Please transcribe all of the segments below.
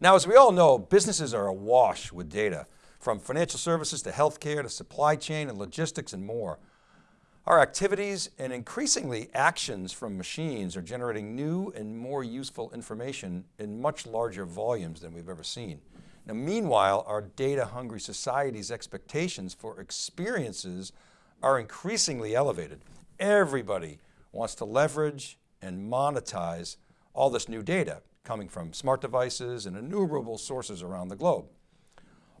Now, as we all know, businesses are awash with data, from financial services to healthcare to supply chain and logistics and more. Our activities and increasingly actions from machines are generating new and more useful information in much larger volumes than we've ever seen. Now, meanwhile, our data hungry society's expectations for experiences are increasingly elevated. Everybody wants to leverage and monetize all this new data coming from smart devices and innumerable sources around the globe.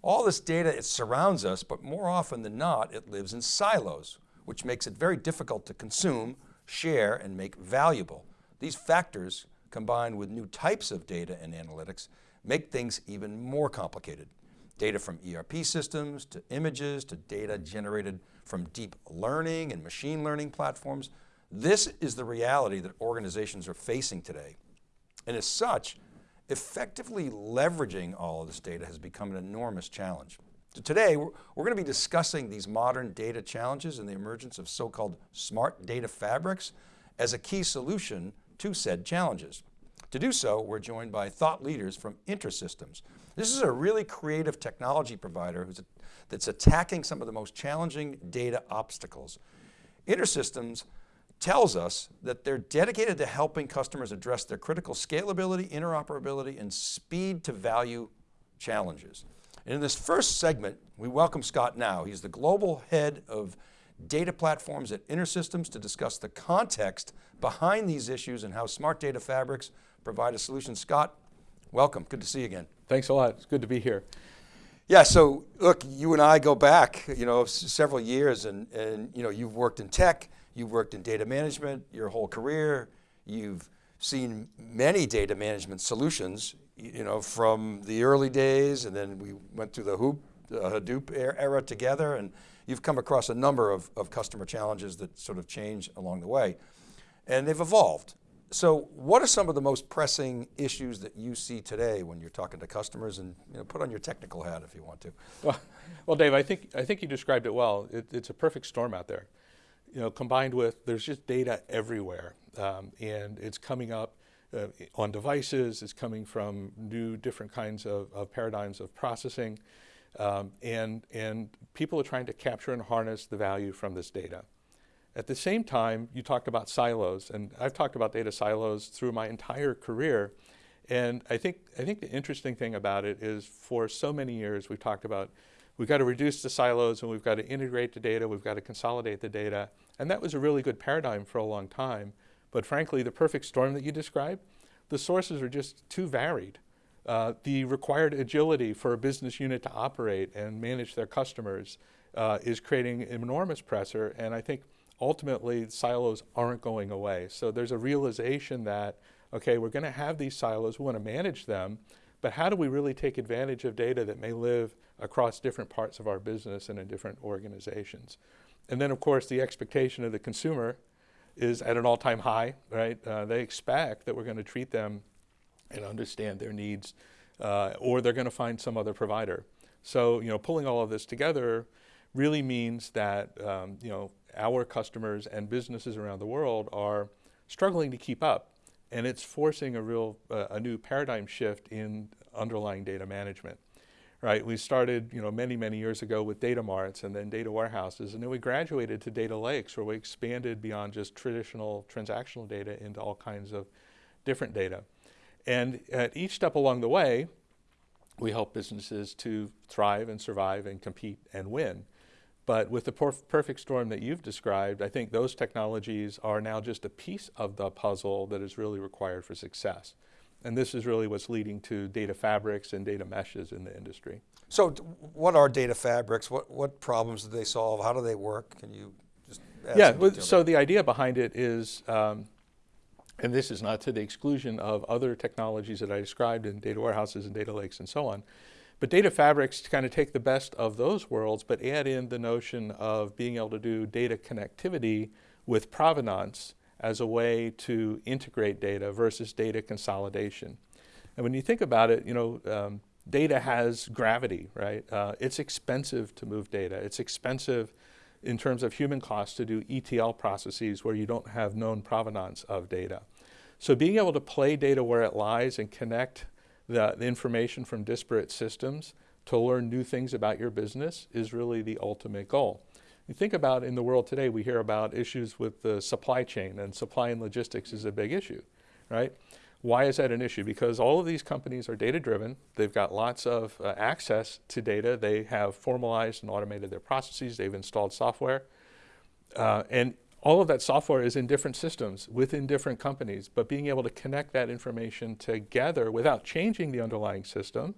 All this data, it surrounds us, but more often than not, it lives in silos, which makes it very difficult to consume, share, and make valuable. These factors, combined with new types of data and analytics, make things even more complicated. Data from ERP systems, to images, to data generated from deep learning and machine learning platforms. This is the reality that organizations are facing today. And as such, effectively leveraging all of this data has become an enormous challenge. So today, we're, we're going to be discussing these modern data challenges and the emergence of so-called smart data fabrics as a key solution to said challenges. To do so, we're joined by thought leaders from InterSystems. This is a really creative technology provider a, that's attacking some of the most challenging data obstacles. InterSystems tells us that they're dedicated to helping customers address their critical scalability, interoperability, and speed to value challenges. And in this first segment, we welcome Scott Gnau. He's the global head of data platforms at InterSystems to discuss the context behind these issues and how smart data fabrics provide a solution. Scott, welcome, good to see you again. Thanks a lot, it's good to be here. Yeah, so look, you and I go back, you know, several years and, and you know, you've worked in tech, You've worked in data management your whole career. You've seen many data management solutions, you know, from the early days and then we went through the Hoop, uh, Hadoop era together and you've come across a number of, of customer challenges that sort of change along the way and they've evolved. So what are some of the most pressing issues that you see today when you're talking to customers and you know, put on your technical hat if you want to. Well, well Dave, I think, I think you described it well. It, it's a perfect storm out there you know, combined with there's just data everywhere. Um, and it's coming up uh, on devices, it's coming from new different kinds of, of paradigms of processing. Um, and, and people are trying to capture and harness the value from this data. At the same time, you talked about silos and I've talked about data silos through my entire career. And I think, I think the interesting thing about it is for so many years we've talked about we've got to reduce the silos and we've got to integrate the data, we've got to consolidate the data. And that was a really good paradigm for a long time. But frankly, the perfect storm that you described, the sources are just too varied. Uh, the required agility for a business unit to operate and manage their customers uh, is creating enormous pressure. And I think ultimately silos aren't going away. So there's a realization that, okay, we're going to have these silos, we want to manage them, but how do we really take advantage of data that may live across different parts of our business and in different organizations? And then of course the expectation of the consumer is at an all-time high, right? Uh, they expect that we're going to treat them and understand their needs uh, or they're going to find some other provider. So, you know, pulling all of this together really means that, um, you know, our customers and businesses around the world are struggling to keep up and it's forcing a real, uh, a new paradigm shift in underlying data management. Right, we started you know, many, many years ago with data marts and then data warehouses, and then we graduated to data lakes where we expanded beyond just traditional transactional data into all kinds of different data. And at each step along the way, we help businesses to thrive and survive and compete and win. But with the perfect storm that you've described, I think those technologies are now just a piece of the puzzle that is really required for success. And this is really what's leading to data fabrics and data meshes in the industry. So what are data fabrics? What, what problems do they solve? How do they work? Can you just Yeah, so the idea behind it is, um, and this is not to the exclusion of other technologies that I described in data warehouses and data lakes and so on, but data fabrics kind of take the best of those worlds, but add in the notion of being able to do data connectivity with provenance as a way to integrate data versus data consolidation. And when you think about it, you know, um, data has gravity, right? Uh, it's expensive to move data. It's expensive in terms of human costs to do ETL processes where you don't have known provenance of data. So being able to play data where it lies and connect the, the information from disparate systems to learn new things about your business is really the ultimate goal. You think about in the world today, we hear about issues with the supply chain, and supply and logistics is a big issue, right? Why is that an issue? Because all of these companies are data driven. They've got lots of uh, access to data. They have formalized and automated their processes. They've installed software. Uh, and all of that software is in different systems within different companies, but being able to connect that information together without changing the underlying system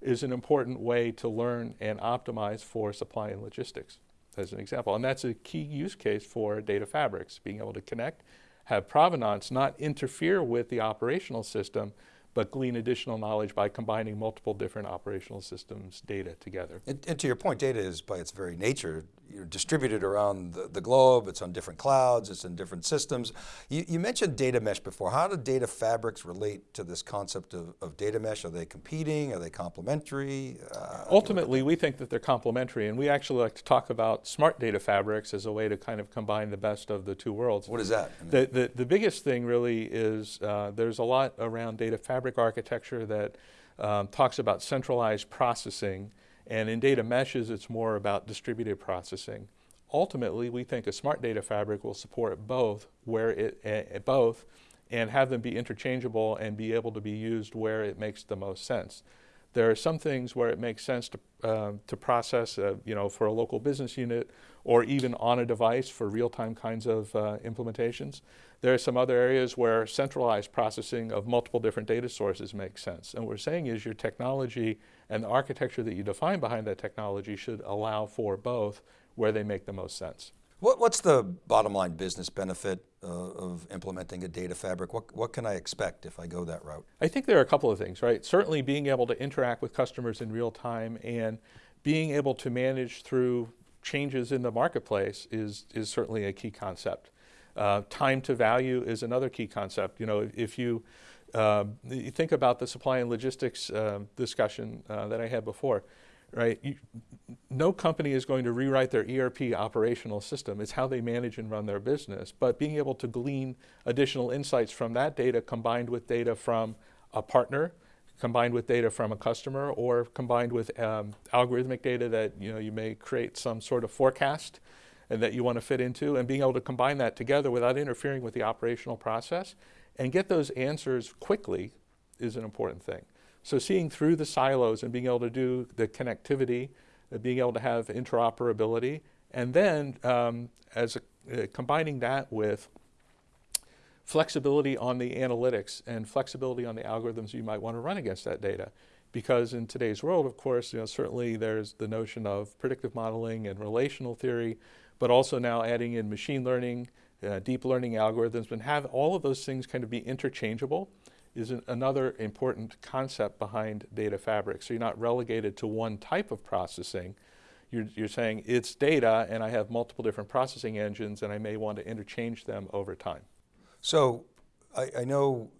is an important way to learn and optimize for supply and logistics, as an example. And that's a key use case for data fabrics, being able to connect, have provenance, not interfere with the operational system, but glean additional knowledge by combining multiple different operational systems data together. And, and to your point, data is by its very nature you know, distributed around the, the, globe, it's on different clouds, it's in different systems. You, you, mentioned data mesh before. How do data fabrics relate to this concept of, of data mesh? Are they competing? Are they complementary? Uh, Ultimately, we think that they're complementary and we actually like to talk about smart data fabrics as a way to kind of combine the best of the two worlds. What is that? I mean, the, the, the, biggest thing really is uh, there's a lot around data fabric architecture that um, talks about centralized processing and in data meshes, it's more about distributed processing. Ultimately, we think a smart data fabric will support both, where it uh, both, and have them be interchangeable and be able to be used where it makes the most sense. There are some things where it makes sense to, uh, to process, uh, you know, for a local business unit or even on a device for real-time kinds of uh, implementations. There are some other areas where centralized processing of multiple different data sources makes sense. And what we're saying is your technology and the architecture that you define behind that technology should allow for both where they make the most sense. What, what's the bottom line business benefit uh, of implementing a data fabric? What, what can I expect if I go that route? I think there are a couple of things, right? Certainly being able to interact with customers in real time and being able to manage through changes in the marketplace is, is certainly a key concept. Uh, time to value is another key concept. You know, if you, uh, you think about the supply and logistics uh, discussion uh, that I had before, right? You, no company is going to rewrite their ERP operational system. It's how they manage and run their business. But being able to glean additional insights from that data combined with data from a partner, combined with data from a customer, or combined with um, algorithmic data that you know you may create some sort of forecast and that you want to fit into, and being able to combine that together without interfering with the operational process and get those answers quickly is an important thing. So seeing through the silos and being able to do the connectivity, uh, being able to have interoperability, and then um, as a, uh, combining that with flexibility on the analytics and flexibility on the algorithms you might want to run against that data. Because in today's world, of course, you know, certainly there's the notion of predictive modeling and relational theory, but also now adding in machine learning, uh, deep learning algorithms, and have all of those things kind of be interchangeable is an, another important concept behind data fabric. So you're not relegated to one type of processing. You're, you're saying it's data and I have multiple different processing engines and I may want to interchange them over time. So I, I know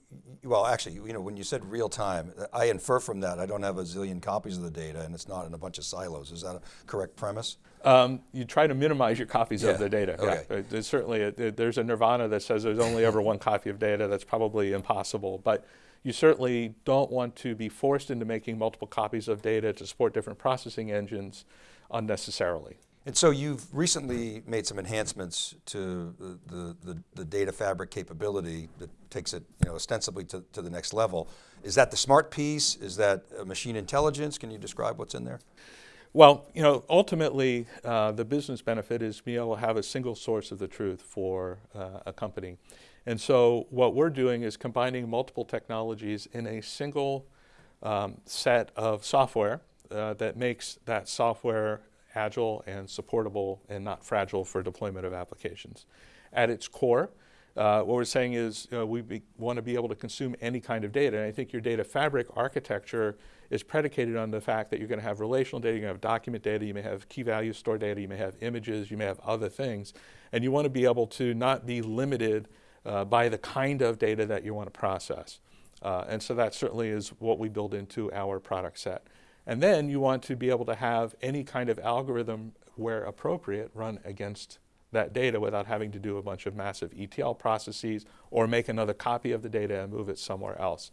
well, actually, you know, when you said real time, I infer from that I don't have a zillion copies of the data and it's not in a bunch of silos. Is that a correct premise? Um, you try to minimize your copies yeah. of the data. Okay. Yeah. There's certainly, there's a nirvana that says there's only ever one copy of data. That's probably impossible. But you certainly don't want to be forced into making multiple copies of data to support different processing engines unnecessarily. And so you've recently made some enhancements to the, the, the, data fabric capability that takes it you know, ostensibly to, to the next level. Is that the smart piece? Is that machine intelligence? Can you describe what's in there? Well, you know, ultimately, uh, the business benefit is being able to have a single source of the truth for uh, a company. And so what we're doing is combining multiple technologies in a single um, set of software uh, that makes that software agile and supportable and not fragile for deployment of applications. At its core, uh, what we're saying is uh, we want to be able to consume any kind of data. And I think your data fabric architecture is predicated on the fact that you're going to have relational data, you're going to have document data, you may have key value store data, you may have images, you may have other things. And you want to be able to not be limited uh, by the kind of data that you want to process. Uh, and so that certainly is what we build into our product set. And then you want to be able to have any kind of algorithm where appropriate run against that data without having to do a bunch of massive ETL processes or make another copy of the data and move it somewhere else.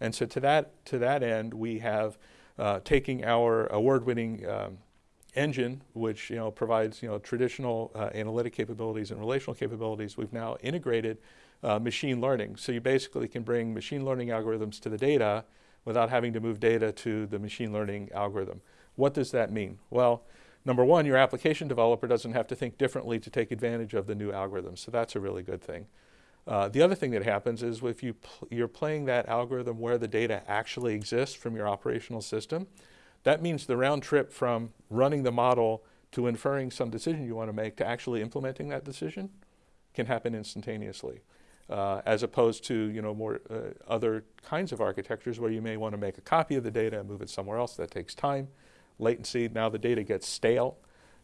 And so to that, to that end, we have uh, taking our award-winning um, engine, which you know provides you know traditional uh, analytic capabilities and relational capabilities, we've now integrated uh, machine learning. So you basically can bring machine learning algorithms to the data without having to move data to the machine learning algorithm. What does that mean? Well, number one, your application developer doesn't have to think differently to take advantage of the new algorithm. So that's a really good thing. Uh, the other thing that happens is if you pl you're playing that algorithm where the data actually exists from your operational system, that means the round trip from running the model to inferring some decision you want to make to actually implementing that decision can happen instantaneously. Uh, as opposed to you know more uh, other kinds of architectures where you may want to make a copy of the data and move it somewhere else. That takes time, latency. Now the data gets stale.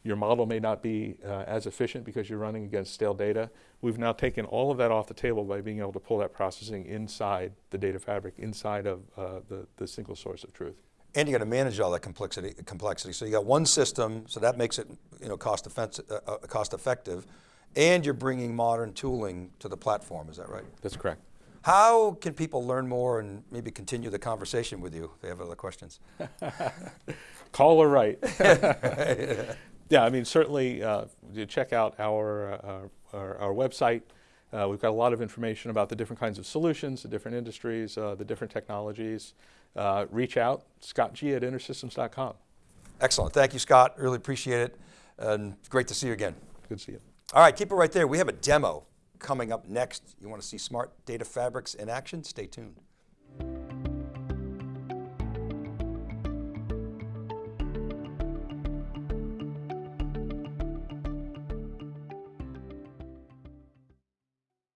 Your model may not be uh, as efficient because you're running against stale data. We've now taken all of that off the table by being able to pull that processing inside the data fabric, inside of uh, the, the single source of truth. And you got to manage all that complexity, complexity. So you got one system, so that makes it you know, cost, uh, uh, cost effective, and you're bringing modern tooling to the platform, is that right? That's correct. How can people learn more and maybe continue the conversation with you if they have other questions? Call or write. yeah, I mean, certainly uh, you check out our, uh, our, our, website. Uh, we've got a lot of information about the different kinds of solutions, the different industries, uh, the different technologies. Uh, reach out, Scott G at intersystems.com. Excellent, thank you Scott, really appreciate it. And great to see you again. Good to see you. All right, keep it right there. We have a demo coming up next. You want to see smart data fabrics in action? Stay tuned.